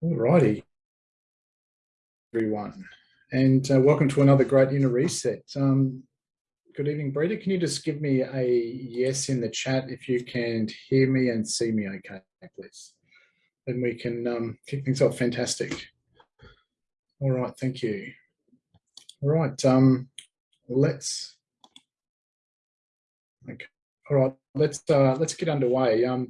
All righty, everyone, and uh, welcome to another great inner reset. Um, good evening, Brita. Can you just give me a yes in the chat if you can hear me and see me okay, please? Then we can um, kick things off. Fantastic. All right, thank you. All right, um, let's. Okay. All right, let's uh, let's get underway. Um,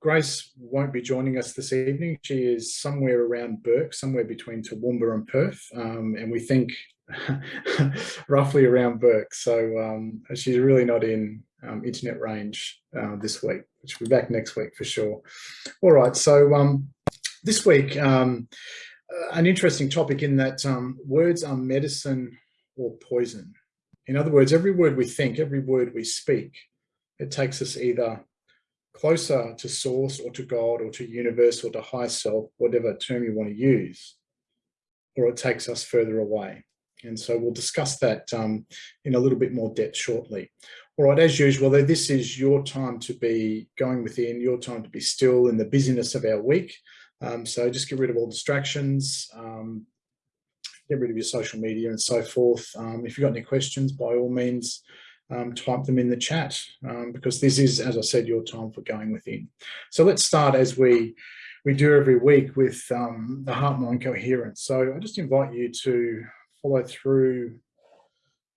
Grace won't be joining us this evening. She is somewhere around Bourke, somewhere between Toowoomba and Perth, um, and we think roughly around Bourke. So um, she's really not in um, internet range uh, this week, She'll be back next week for sure. All right, so um, this week, um, uh, an interesting topic in that words are medicine or poison. In other words, every word we think, every word we speak, it takes us either closer to source or to God or to universe or to high self, whatever term you want to use, or it takes us further away. And so we'll discuss that um, in a little bit more depth shortly. All right, as usual, this is your time to be going within, your time to be still in the busyness of our week. Um, so just get rid of all distractions, um, get rid of your social media and so forth. Um, if you've got any questions, by all means, um, type them in the chat um, because this is, as I said, your time for going within. So let's start as we we do every week with um, the heart-mind coherence. So I just invite you to follow through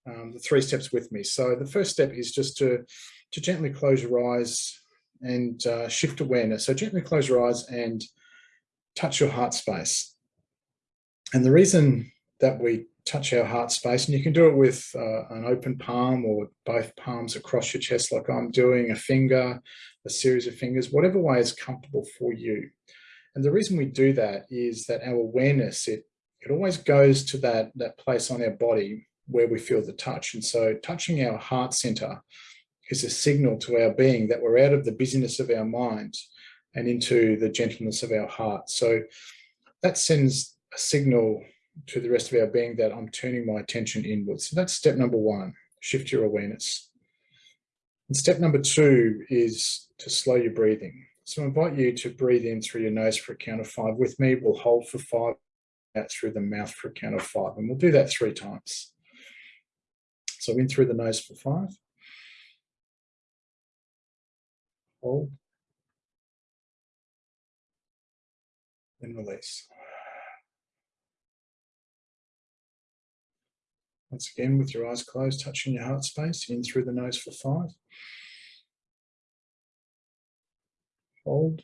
um, the three steps with me. So the first step is just to, to gently close your eyes and uh, shift awareness. So gently close your eyes and touch your heart space. And the reason that we touch our heart space and you can do it with uh, an open palm or both palms across your chest like I'm doing, a finger, a series of fingers, whatever way is comfortable for you. And the reason we do that is that our awareness, it, it always goes to that, that place on our body where we feel the touch. And so touching our heart center is a signal to our being that we're out of the busyness of our mind and into the gentleness of our heart. So that sends a signal to the rest of our being that I'm turning my attention inwards. So that's step number one, shift your awareness. And step number two is to slow your breathing. So I invite you to breathe in through your nose for a count of five with me. We'll hold for five, out through the mouth for a count of five, and we'll do that three times. So in through the nose for five. Hold. And release. Once again, with your eyes closed, touching your heart space, in through the nose for five. Hold.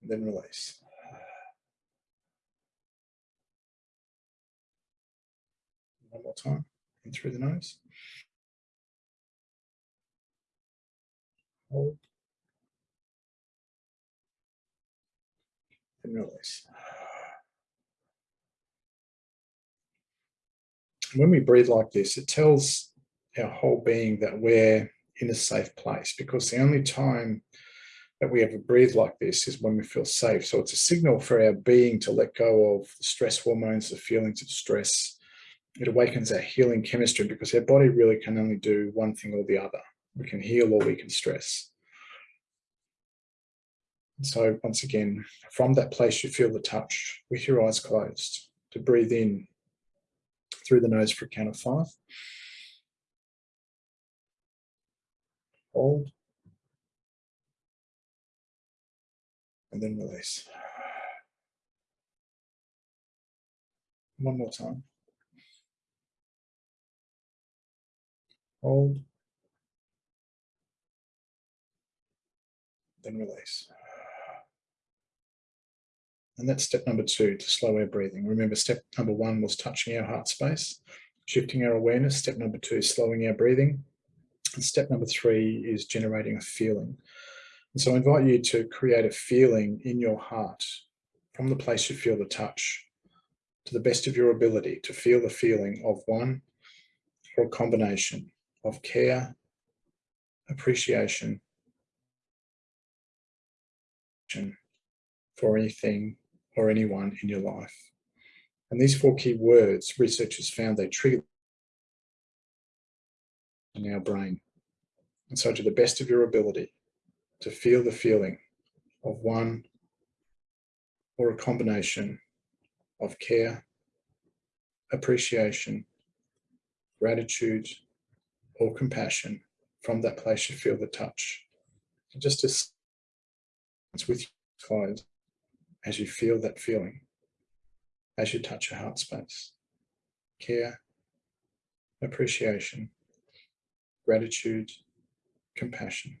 Then release. One more time, in through the nose. Hold. Then release. When we breathe like this, it tells our whole being that we're in a safe place because the only time that we ever breathe like this is when we feel safe. So it's a signal for our being to let go of the stress hormones, the feelings of stress. It awakens our healing chemistry because our body really can only do one thing or the other. We can heal or we can stress. So once again, from that place you feel the touch with your eyes closed, to breathe in through the nose for a count of five. Hold. And then release. One more time. Hold. Then release. And that's step number two, to slow our breathing. Remember, step number one was touching our heart space, shifting our awareness. Step number two is slowing our breathing. And step number three is generating a feeling. And so I invite you to create a feeling in your heart from the place you feel the touch to the best of your ability to feel the feeling of one or a combination of care, appreciation, for anything or anyone in your life. And these four key words, researchers found they trigger in our brain. And so to the best of your ability, to feel the feeling of one or a combination of care, appreciation, gratitude, or compassion from that place you feel the touch. And just as it's with your eyes as you feel that feeling, as you touch your heart space. Care, appreciation, gratitude, compassion.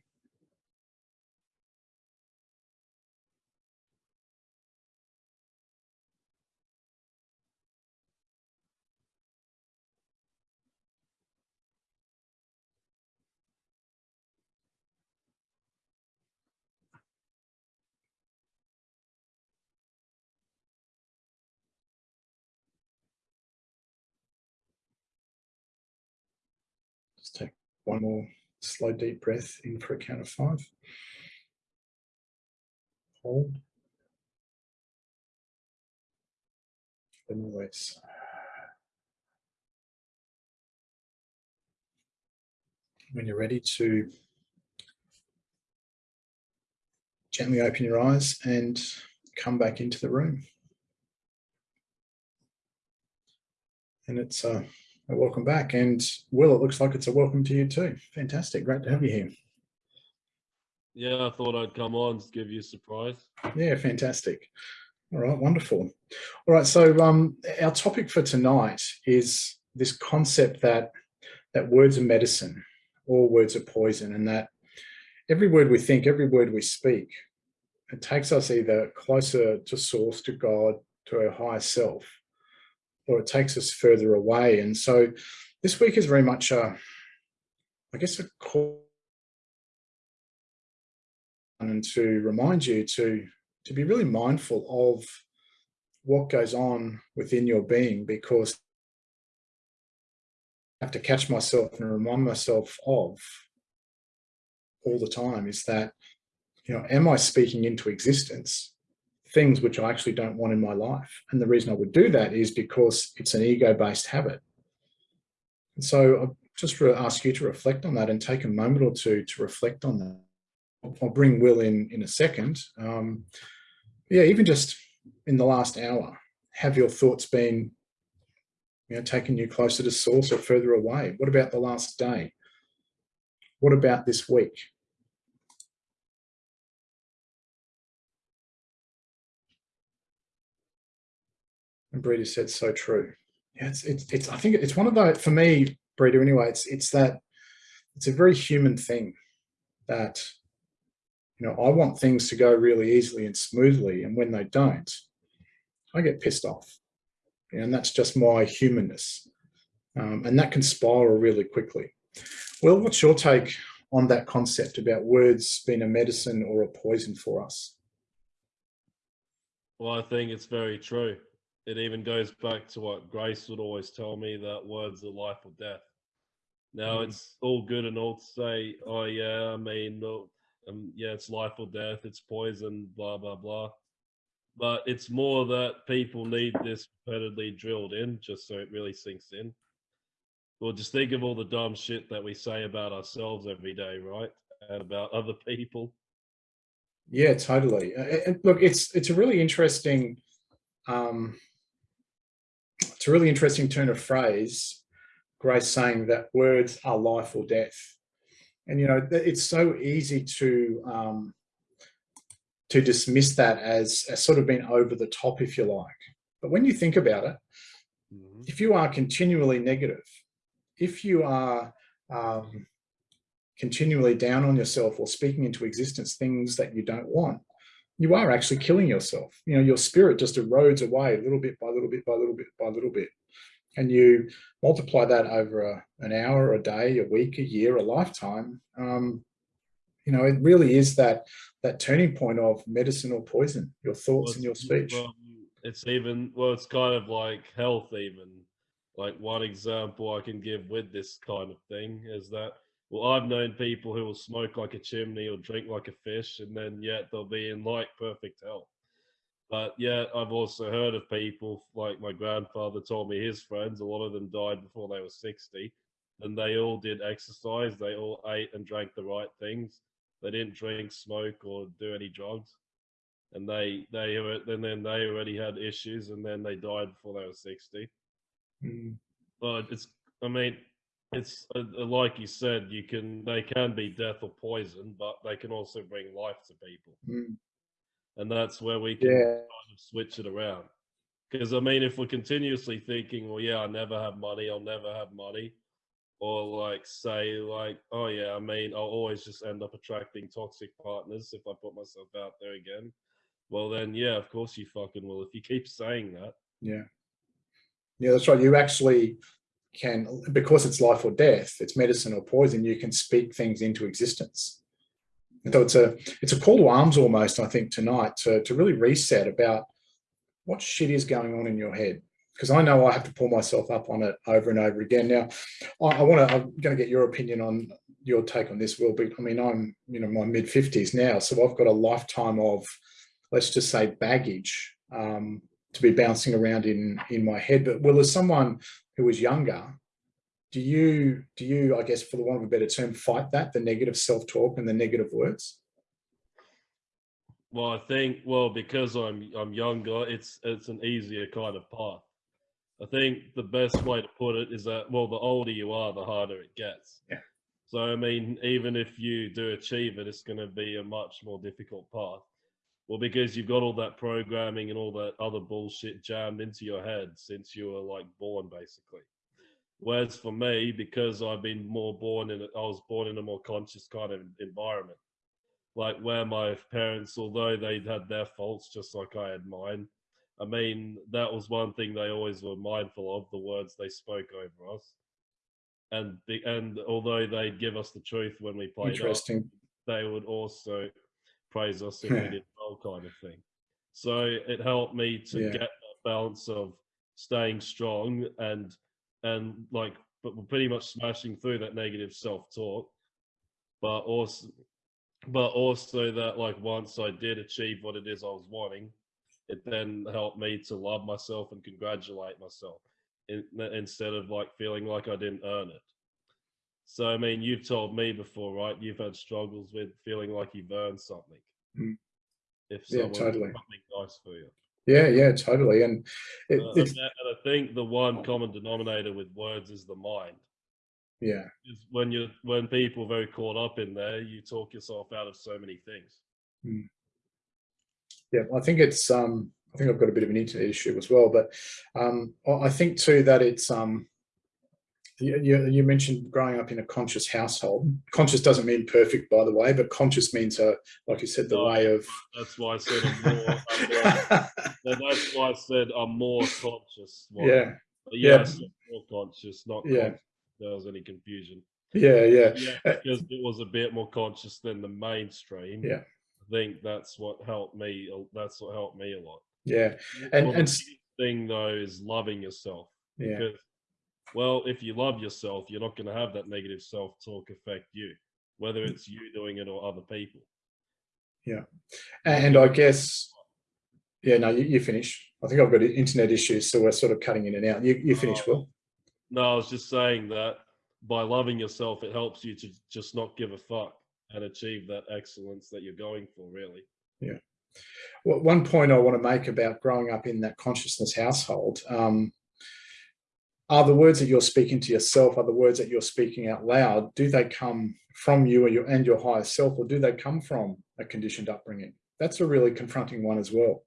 Just take one more slow deep breath in for a count of five. Hold. Then release. When you're ready to gently open your eyes and come back into the room. And it's uh, welcome back. And Will, it looks like it's a welcome to you too. Fantastic. Great to have you here. Yeah, I thought I'd come on to give you a surprise. Yeah, fantastic. All right, wonderful. All right, so um, our topic for tonight is this concept that that words are medicine, all words are poison, and that every word we think, every word we speak, it takes us either closer to source, to God, to our higher self, or it takes us further away. And so this week is very much, a, I guess, a call and to remind you to, to be really mindful of what goes on within your being because I have to catch myself and remind myself of all the time is that, you know, am I speaking into existence things which I actually don't want in my life. And the reason I would do that is because it's an ego-based habit. And so I just ask you to reflect on that and take a moment or two to reflect on that. I'll bring Will in in a second. Um, yeah, even just in the last hour, have your thoughts been you know, taking you closer to source or further away? What about the last day? What about this week? And Brita said so true. Yeah, it's, it's, it's, I think it's one of the, for me, Brita anyway, it's, it's that, it's a very human thing that, you know, I want things to go really easily and smoothly. And when they don't, I get pissed off. And that's just my humanness. Um, and that can spiral really quickly. Well, what's your take on that concept about words being a medicine or a poison for us? Well, I think it's very true it even goes back to what Grace would always tell me that words are life or death. Now mm. it's all good and all to say, oh yeah, I mean, um, yeah, it's life or death, it's poison, blah blah blah. But it's more that people need this repeatedly drilled in, just so it really sinks in. Well, just think of all the dumb shit that we say about ourselves every day, right? And about other people. Yeah, totally. And look, it's it's a really interesting um, it's a really interesting turn of phrase, Grace saying that words are life or death. And, you know, it's so easy to, um, to dismiss that as, as sort of being over the top, if you like. But when you think about it, mm -hmm. if you are continually negative, if you are um, continually down on yourself or speaking into existence things that you don't want, you are actually killing yourself. You know, your spirit just erodes away a little bit by little bit by little bit by little bit. And you multiply that over a, an hour, a day, a week, a year, a lifetime. Um, you know, it really is that that turning point of medicine or poison, your thoughts well, and your speech. Well, it's even, well, it's kind of like health even. Like one example I can give with this kind of thing is that well, I've known people who will smoke like a chimney or drink like a fish, and then yet they'll be in like perfect health. But yeah, I've also heard of people like my grandfather told me his friends, a lot of them died before they were 60, and they all did exercise, they all ate and drank the right things. They didn't drink, smoke, or do any drugs. and they they and then they already had issues, and then they died before they were sixty. Mm, But it's I mean, it's uh, uh, like you said, you can they can be death or poison, but they can also bring life to people, mm, and that's where we can yeah, kind of switch it around. Because I mean, if we're continuously thinking, well, yeah, I never have money, I'll never have money, or like say, like, oh yeah, I mean, I'll always just end up attracting toxic partners if I put myself out there again. Well, then, yeah, of course you fucking will. If you keep saying that, yeah. Yeah, that's right. You actually can, because it's life or death, it's medicine or poison, you can speak things into existence. And so it's a it's a call to arms almost, I think, tonight to, to really reset about what shit is going on in your head. Because I know I have to pull myself up on it over and over again. Now, I, I want to, I'm going to get your opinion on your take on this, Will. But I mean, I'm, you know, my mid 50s now. So I've got a lifetime of, let's just say, baggage um, to be bouncing around in in my head. But Will, as someone who was younger, do you, do you, I guess, for the want of a better term, fight that, the negative self-talk and the negative words? well, I think, well, because I'm I'm younger, it's it's an easier kind of path. I think the best way to put it is that, well, the older you are, the harder it gets. Yeah. So I mean, even if you do achieve it, it's going to be a much more difficult path. Well, because you've got all that programming and all that other bullshit jammed into your head since you were like born, basically. Whereas for me, because I've been more born in, a, I was born in a more conscious kind of environment, like where my parents, although they'd had their faults just like I had mine, I mean, that was one thing they always were mindful of the words they spoke over us. And the, and although they'd give us the truth when we played up, they would also praise us if we hmm. did well, kind of thing. So it helped me to Yeah. get that balance of staying strong and and like but we're pretty much smashing through that negative self-talk, but also but also that like once I did achieve what it is I was wanting, it then helped me to love myself and congratulate myself in, instead of like feeling like I didn't earn it. So I mean, you've told me before, right? You've had struggles with feeling like you've earned something. Mm. If Yeah, totally. something nice for you. Yeah, yeah, totally. And it, Uh, and, it's, that- and I think the one common denominator with words is the mind. yeah, Is when you when people are very caught up in there, you talk yourself out of so many things. yeah. I think it's, um, I think I've got a bit of an internet issue as well, but um, I I think too that it's, um, you, you, you mentioned growing up in a conscious household. Conscious doesn't mean perfect, by the way, but conscious means, uh, like you said, the No, way of. That's why I said I'm more. I'm more that's why I said I'm more conscious. one. yeah, But yeah. yes, more conscious, not Yeah. conscious. There was any confusion. yeah, yeah. Yeah, Uh, because it was a bit more conscious than the mainstream. Yeah. I think that's what helped me. That's what helped me a lot. Yeah, And- Well, the and thing though is loving yourself. yeah, Because, well, if you love yourself, you're not going to have that negative self-talk affect you, whether it's you doing it or other people. Yeah. And I guess, yeah, no, you, you finish. I think I've got internet issues, so we're sort of cutting in and out. You, you finish, Oh. Will. No, I was just saying that by loving yourself, it helps you to just not give a fuck and achieve that excellence that you're going for. Really. Yeah. Well, one point I want to make about growing up in that consciousness household um, are the words that you're speaking to yourself, are the words that you're speaking out loud, do they come from you and your, and your higher self, or do they come from a conditioned upbringing? That's a really confronting one as well.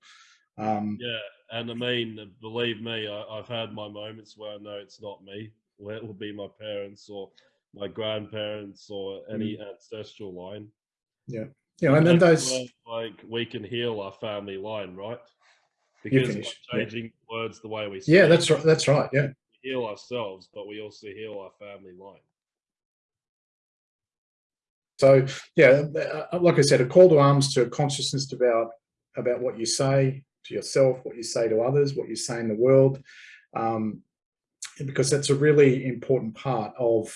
Um, Yeah, and I mean, believe me, I, I've had my moments where I know it's not me. Where it will be my parents or my grandparents or any ancestral line. Yeah, yeah, and then those, like we can heal our family line, right? Because finish, yeah. changing words the way we yeah, that's right. That's right. Yeah. Heal ourselves, but we also heal our family line. So yeah, uh, like I said, a call to arms to a consciousness about about what you say to yourself, what you say to others, what you say in the world, um, because that's a really important part of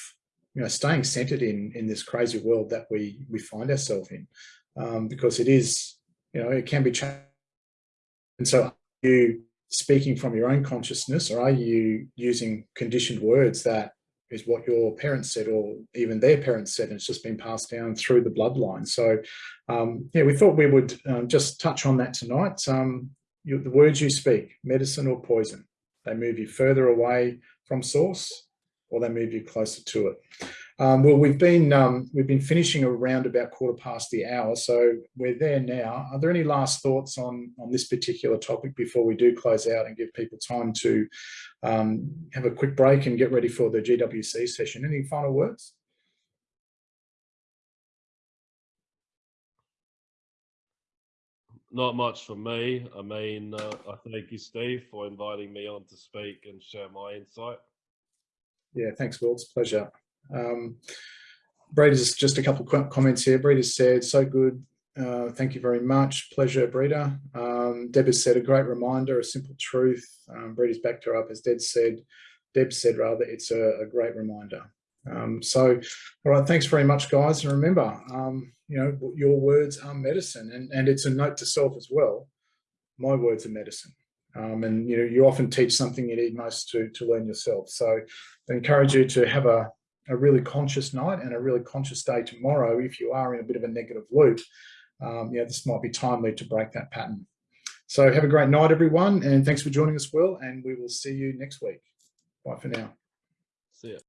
you know staying centered in in this crazy world that we we find ourselves in, um, because it is you know it can be changed. And so, you speaking from your own consciousness, or are you using conditioned words that is what your parents said or even their parents said and it's just been passed down through the bloodline? So um, yeah we thought we would um, just touch on that tonight. Um, you, the words you speak medicine or poison they move you further away from source or they move you closer to it um, well we've been um, we've been finishing around about quarter past the hour so we're there now are there any last thoughts on on this particular topic before we do close out and give people time to um, have a quick break and get ready for the GWC session. Any final words? Not much from me. I mean, uh, I thank you, Steve, for inviting me on to speak and share my insight. Yeah, thanks, Will. It's a pleasure. Um, Breda's just a couple of comments here. Breda said, so good. Uh, thank you very much. Pleasure, Breda. Um, Deb has said, a great reminder, a simple truth. Um, Breda's backed her up, as Deb said. Deb said, rather, it's a, a great reminder. Um, so, all right, thanks very much, guys. And remember, um, you know, your words are medicine. And, and it's a note to self as well. My words are medicine. Um, and, you know, you often teach something you need most to, to learn yourself. So I encourage you to have a, a really conscious night and a really conscious day tomorrow if you are in a bit of a negative loop. Um, yeah, this might be timely to break that pattern. So have a great night, everyone. And thanks for joining us, Will. And we will see you next week. Bye for now. See ya.